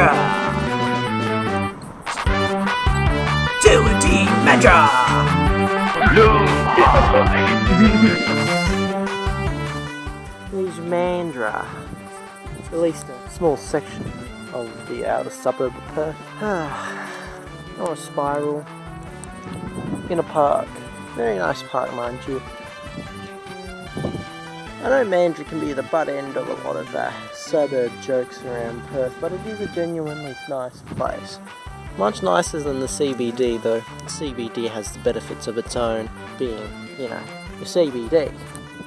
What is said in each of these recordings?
Mandurah! To a team Mandurah! At least a small section of the outer suburb of Perth. or a spiral. In a park. Very nice park, mind you. I know Mandurah can be the butt end of a lot of the suburb jokes around Perth, but it is a genuinely nice place. Much nicer than the CBD though. The CBD has the benefits of its own, being, you know, the CBD.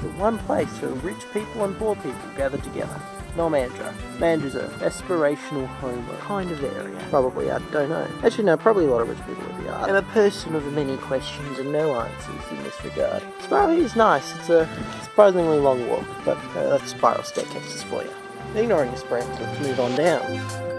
But one place where rich people and poor people gather together. No Mandurah. Mandurah's a aspirational home kind of area. Probably, I don't know. Actually no, probably a lot of rich people live here. I'm a person of many questions and no answers in this regard. Spiral is nice. It's a surprisingly long walk, but uh, that's spiral staircases for you. Ignoring the branch, let's move on down.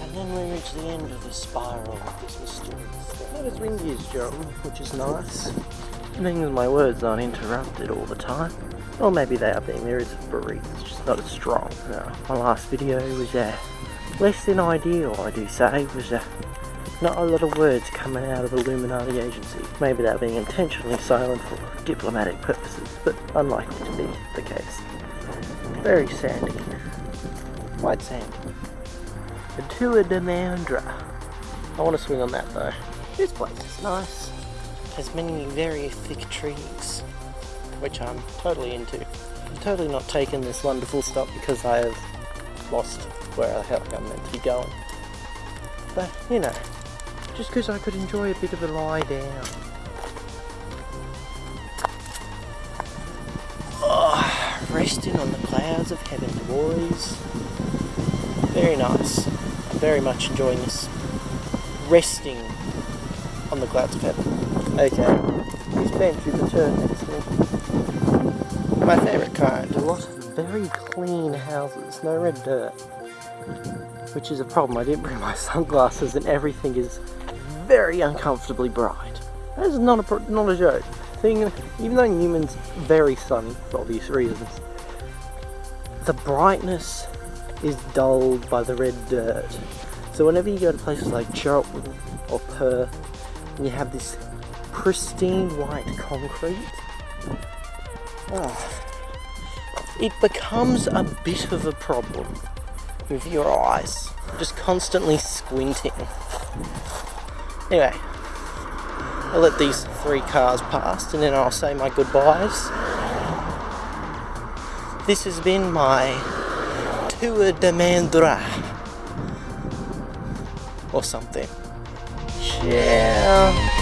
And then we reach the end of the spiral of this mysterious thing. Not as windy as John, which is nice. Meaning my words aren't interrupted all the time. Or maybe they are being, there is a breeze, it's just not as strong. No, my last video was uh, less than ideal, I do say. Was uh, not a lot of words coming out of Illuminati agency. Maybe they're being intentionally silent for diplomatic purposes, but unlikely to be the case. Very sandy. White sand. The Tour de Mandurah. I want to swing on that though. This place is nice. Has many very thick trees, which I'm totally into. I'm totally not taking this wonderful stop because I have lost where the heck I'm meant to be going. But, you know, just because I could enjoy a bit of a lie down. Oh, resting on the clouds of heaven, boys. Very nice. I'm very much enjoying this. Resting on the clouds of heaven. Okay, this bench is a turn next to me. My favourite kind. A lot of very clean houses, no red dirt. Which is a problem. I didn't bring my sunglasses and everything is very uncomfortably bright. That is not a, not a joke. Thing, even though Newman's very sunny for obvious reasons, the brightness is dulled by the red dirt. So whenever you go to places like Charlton or Perth, and you have this pristine white concrete, oh, it becomes a bit of a problem with your eyes, just constantly squinting. Anyway, I'll let these three cars past and then I'll say my goodbyes. This has been my Tour de Mandurah or something. Yeah.